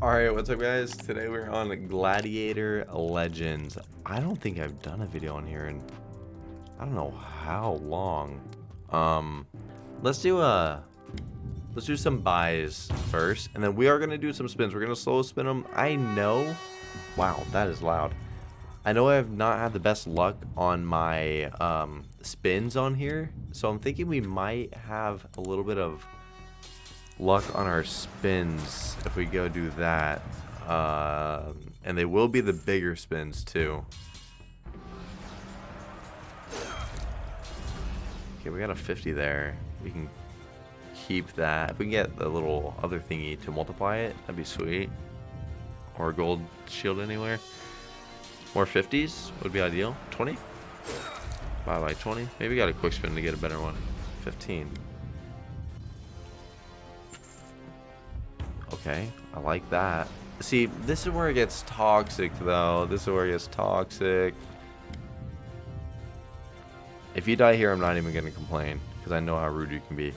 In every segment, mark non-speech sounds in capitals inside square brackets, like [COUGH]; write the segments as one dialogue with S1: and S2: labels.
S1: Alright, what's up guys? Today we're on Gladiator Legends. I don't think I've done a video on here in I don't know how long. Um let's do a let's do some buys first and then we are gonna do some spins. We're gonna slow spin them. I know wow, that is loud. I know I have not had the best luck on my um spins on here, so I'm thinking we might have a little bit of luck on our spins if we go do that. Uh, and they will be the bigger spins too. Okay, we got a 50 there. We can keep that. If we can get the little other thingy to multiply it, that'd be sweet. Or gold shield anywhere. More 50s would be ideal. 20? Buy like 20. Maybe got a quick spin to get a better one. 15. Okay, I like that. See, this is where it gets toxic, though. This is where it gets toxic. If you die here, I'm not even going to complain, because I know how rude you can be.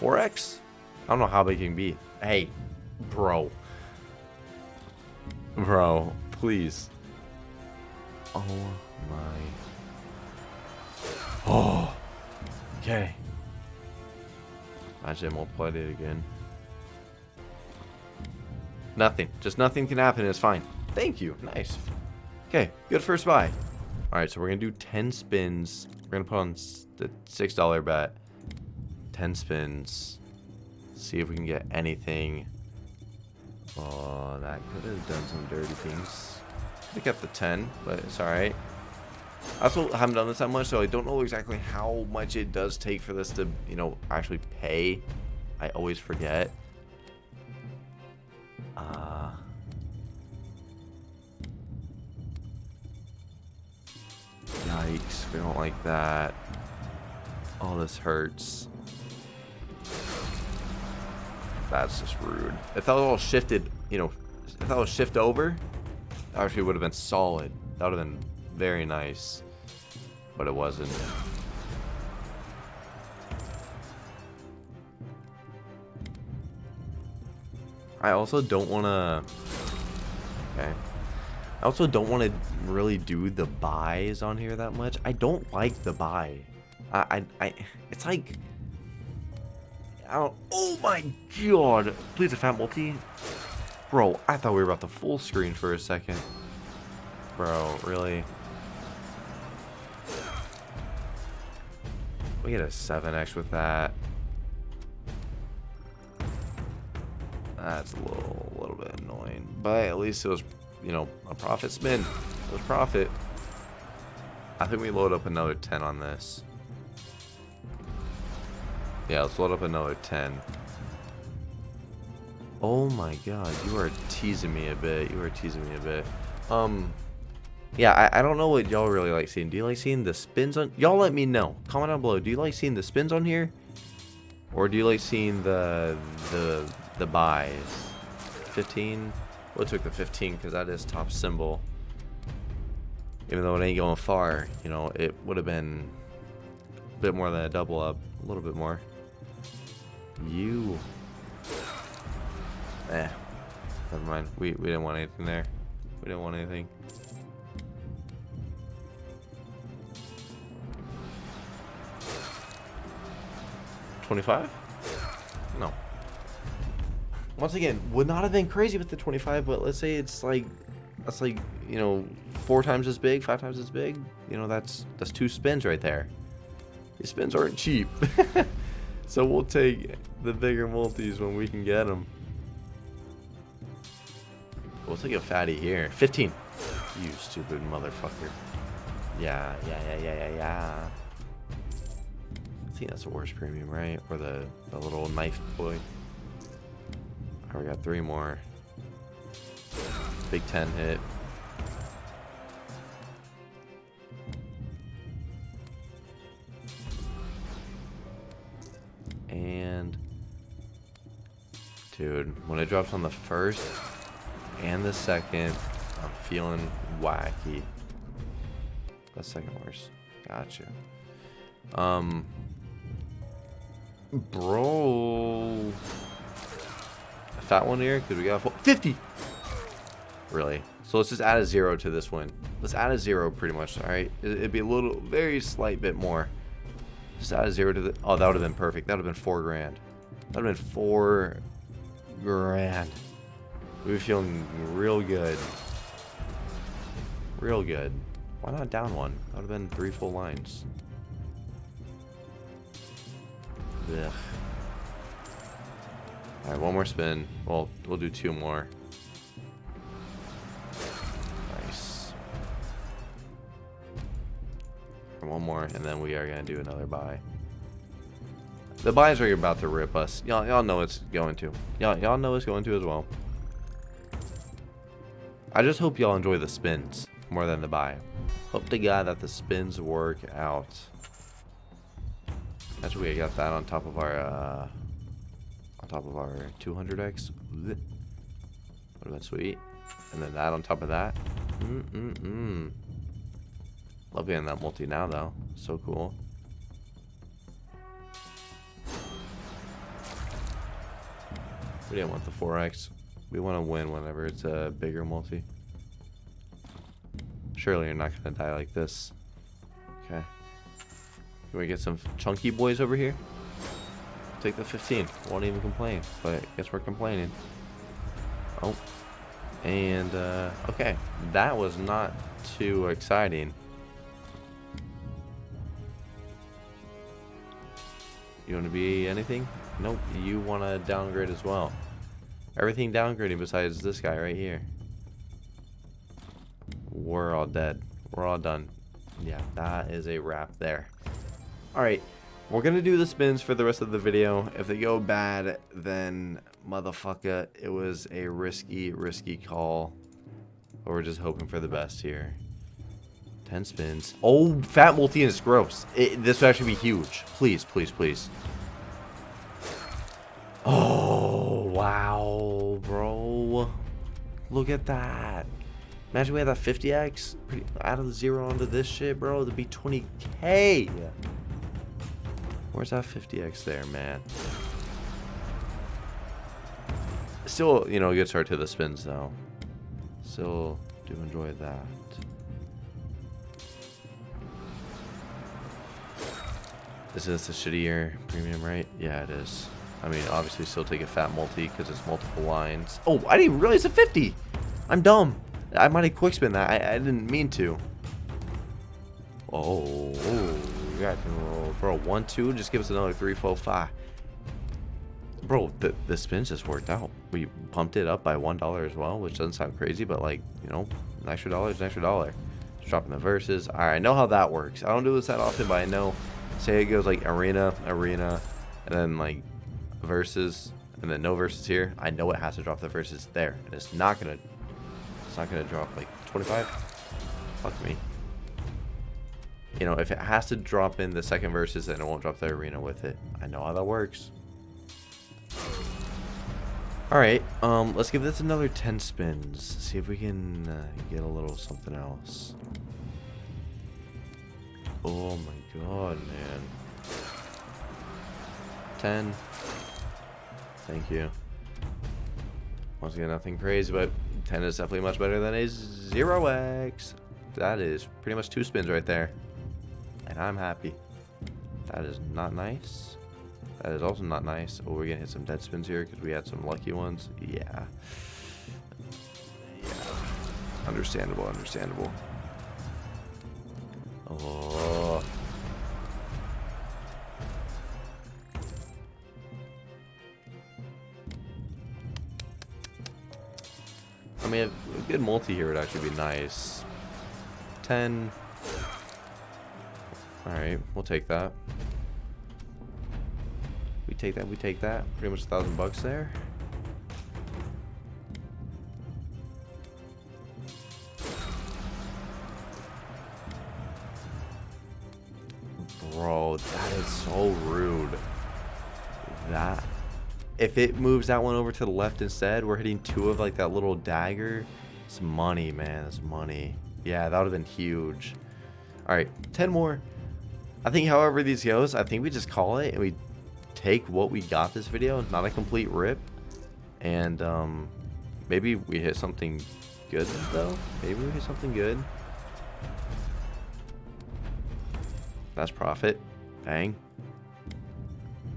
S1: 4x? I don't know how big you can be. Hey, bro. Bro, please. Oh, my. Oh. [GASPS] Okay. Imagine I multiplied it again. Nothing. Just nothing can happen. It's fine. Thank you. Nice. Okay, good first buy. Alright, so we're going to do 10 spins. We're going to put on the $6 bet. 10 spins. See if we can get anything. Oh, that could have done some dirty things. Have kept the 10, but it's alright. I also haven't done this that much, so I don't know exactly how much it does take for this to, you know, actually pay. I always forget. Uh, yikes, we don't like that. Oh, this hurts. That's just rude. If that was all shifted, you know, if that was shift over, actually would have been solid. That would have been very nice. But it wasn't. I also don't want to... Okay. I also don't want to really do the buys on here that much. I don't like the buy. I, I, I it's like... Oh my god! Please a fat multi. Bro, I thought we were about to full screen for a second. Bro, really? We get a 7x with that. That's a little, a little bit annoying. But at least it was, you know, a profit spin. It was profit. I think we load up another 10 on this. Yeah, let's load up another 10. Oh my god, you are teasing me a bit. You are teasing me a bit. Um, yeah, I, I don't know what y'all really like seeing. Do you like seeing the spins on... Y'all let me know. Comment down below. Do you like seeing the spins on here? Or do you like seeing the the the buys. 15. We'll took the 15 because that is top symbol. Even though it ain't going far, you know, it would have been a bit more than a double up. A little bit more. You. Eh. Never mind. We, we didn't want anything there. We didn't want anything. Twenty-five? No once again, would not have been crazy with the 25, but let's say it's like, that's like, you know, four times as big, five times as big. You know, that's, that's two spins right there. These spins aren't cheap. [LAUGHS] so we'll take the bigger multis when we can get them. We'll take a fatty here. 15. You stupid motherfucker. Yeah, yeah, yeah, yeah, yeah, yeah. I think that's the worst premium, right? Or the, the little knife boy. Oh, we got three more. Big 10 hit. And... Dude, when it drops on the first and the second, I'm feeling wacky. The second worst. Gotcha. Um... Bro... fat one here because we got 50. Really? So let's just add a zero to this one. Let's add a zero pretty much. All right. It'd be a little, very slight bit more. Just add a zero to the. Oh, that would have been perfect. That would have been four grand. That would have been four grand. We were feeling real good. Real good. Why not down one? That would have been three full lines. Ugh. Alright, one more spin. Well, we'll do two more. Nice. One more, and then we are going to do another buy. The buys are about to rip us. Y'all y'all know it's going to. Y'all y'all know it's going to as well. I just hope y'all enjoy the spins more than the buy. Hope to God that the spins work out. Actually, we got that on top of our uh, on top of our 200x. What been sweet. And then that on top of that. Mm mm mm. Love getting that multi now though. So cool. We didn't want the 4x. We want to win whenever it's a bigger multi. Surely you're not going to die like this. Okay. Can we get some chunky boys over here? Take the 15. Won't even complain. But I guess we're complaining. Oh. And, uh, okay. That was not too exciting. You want to be anything? Nope, you want to downgrade as well. Everything downgrading besides this guy right here. We're all dead. We're all done. Yeah, that is a wrap there. Alright, we're to do the spins for the rest of the video. If they go bad, then motherfucker, it was a risky, risky call. But we're just hoping for the best here. 10 spins. Oh, fat multi gross. It, this would actually be huge. Please, please, please. Oh, wow, bro. Look at that. Imagine we had that 50x out of the zero onto this shit, bro. It'd be 20k. Where's that 50x there, man? Still, you know, good start to the spins, though. Still do enjoy that. Is this a shittier premium, right? Yeah, it is. I mean, obviously still take a fat multi because it's multiple lines. Oh, I didn't realize it's a 50. I'm dumb. I might have quick spin that. I, I didn't mean to. Oh, you got bro. One, two, just give us another three, four, five. Bro, the, the spins just worked out. We pumped it up by one dollar as well, which doesn't sound crazy, but like, you know, an extra dollar is an extra dollar. Just dropping the verses. All right, I know how that works. I don't do this that often, but I know. Say it goes like arena, arena, and then like verses and then no verses here, I know it has to drop the verses there. And it's not gonna it's not gonna drop like 25. Fuck me. You know, if it has to drop in the second verses, then it won't drop the arena with it. I know how that works. Alright, um, let's give this another 10 spins. See if we can uh, get a little something else. Oh my god, man. 10. Thank you. Once again, nothing crazy, but 10 is definitely much better than a 0x. That is pretty much two spins right there. And I'm happy. That is not nice. That is also not nice. Oh, we're to hit some dead spins here because we had some lucky ones. Yeah. Yeah. Understandable, understandable. Oh. I mean, a good multi here would actually be nice. 10. Alright, we'll take that. We take that, we take that. Pretty much a thousand bucks there. Bro, that is so rude. That if it moves that one over to the left instead, we're hitting two of like that little dagger. It's money, man. It's money. Yeah, that would have been huge. All right, 10 more. I think however these goes, I think we just call it and we take what we got this video, not a complete rip. And um, maybe we hit something good though. Maybe we hit something good. That's profit. Bang.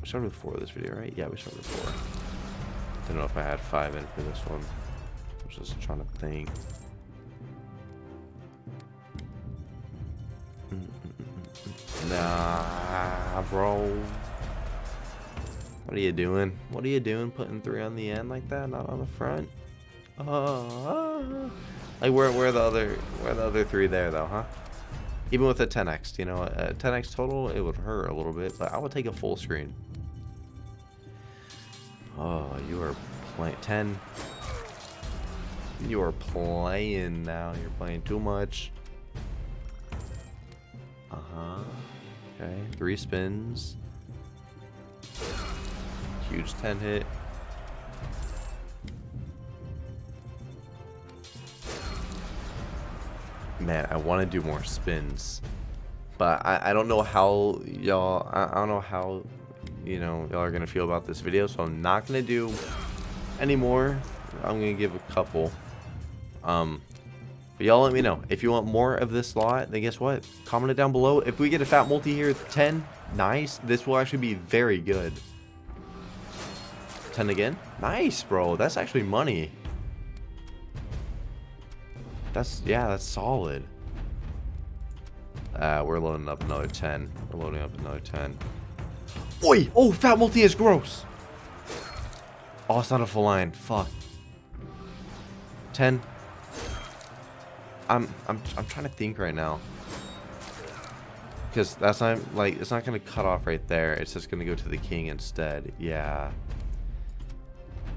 S1: We started with four of this video, right? Yeah, we started with four. I Don't know if I had five in for this one. I was just trying to think. Nah, bro. What are you doing? What are you doing putting three on the end like that, not on the front? Uh, like where where the other where the other three there though, huh? Even with a 10x, you know, a 10x total, it would hurt a little bit, but I would take a full screen. Oh, you are playing 10. You are playing now. You're playing too much. Uh-huh. Okay, three spins. Huge 10 hit. Man, I want to do more spins. But I, I don't know how y'all, I, I don't know how, you know, y'all are going to feel about this video. So I'm not going to do any more. I'm going to give a couple. Um, but y'all let me know. If you want more of this lot, then guess what? Comment it down below. If we get a fat multi here, 10, nice. This will actually be very good. 10 again? Nice, bro. That's actually money. That's, yeah, that's solid. Uh, we're loading up another 10. We're loading up another 10. Oi! Oh, fat multi is gross. Oh, it's not a full line. Fuck. 10. I'm, I'm, I'm trying to think right now. Because that's not, like, it's not to cut off right there. It's just to go to the king instead. Yeah.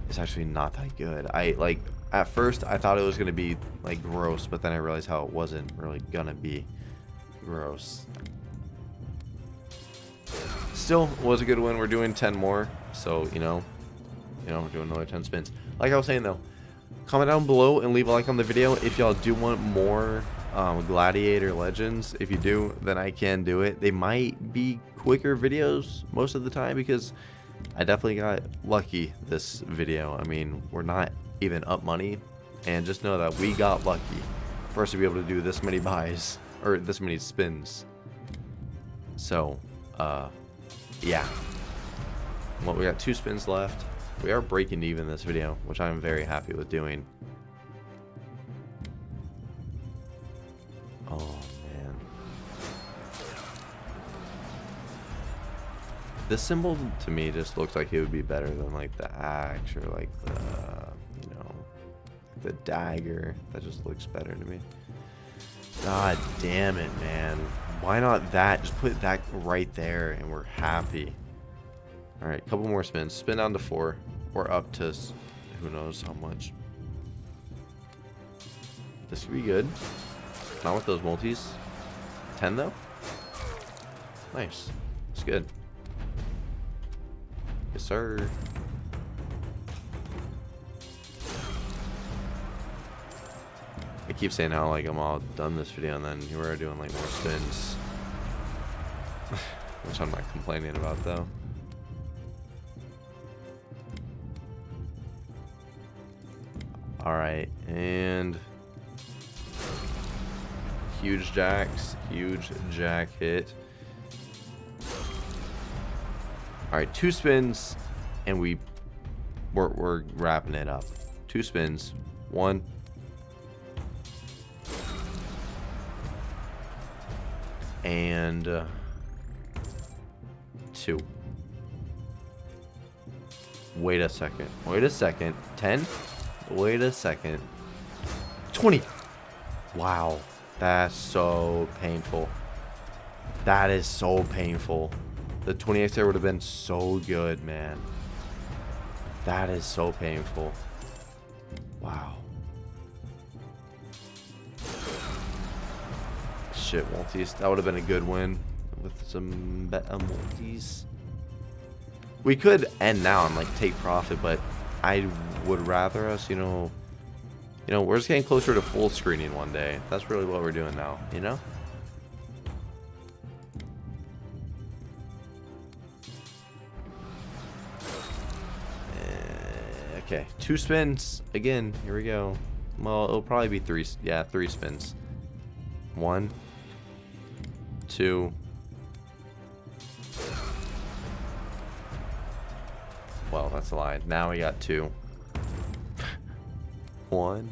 S1: It's actually not that good. I, like, at first I thought it was to be like gross, but then I realized how it wasn't really to be gross. Still was a good win. We're doing 10 more. So, you know, you know, we're doing another 10 spins. Like I was saying though, comment down below and leave a like on the video if y'all do want more um, Gladiator Legends. If you do, then I can do it. They might be quicker videos most of the time because I definitely got lucky this video. I mean, we're not even up money. And just know that we got lucky for us to be able to do this many buys, or this many spins. So, uh, yeah. Well, we got two spins left. We are breaking even this video, which I'm very happy with doing. Oh, man. This symbol, to me, just looks like it would be better than, like, the axe or, like, the you know, the dagger. That just looks better to me. God damn it, man. Why not that? Just put that right there and we're happy. Alright, couple more spins. Spin down to four. Or up to who knows how much. This could be good. Not with those multis. 10 though? Nice. It's good. Yes, sir. I keep saying how like I'm all done this video and then you are doing like more spins. [SIGHS] Which I'm not complaining about though. Alright, and huge jacks, huge jack hit. Alright, two spins and we we're, we're wrapping it up. Two spins. One, and uh, two. Wait a second. Wait a second. 10? Wait a second. 20. Wow. That's so painful. That is so painful. The 20x there would have been so good, man. That is so painful. Wow. shit, multis. That would have been a good win with some better uh, multis. We could end now and like take profit, but I would rather us, you know, you know, we're just getting closer to full screening one day. That's really what we're doing now, you know? Eh, Okay, two spins. Again, here we go. Well, it'll probably be three. Yeah, three spins. One, two. Well, that's a lie. Now we got two. One.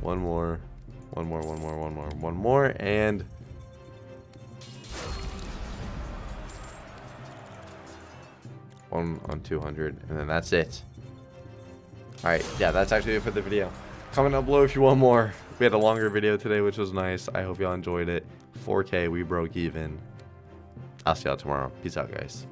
S1: One more. One more, one more, one more, one more, and... One on 200, and then that's it. Alright, yeah, that's actually it for the video. Comment down below if you want more. We had a longer video today, which was nice. I hope y'all enjoyed it. 4K, we broke even. I'll see y'all tomorrow. Peace out, guys.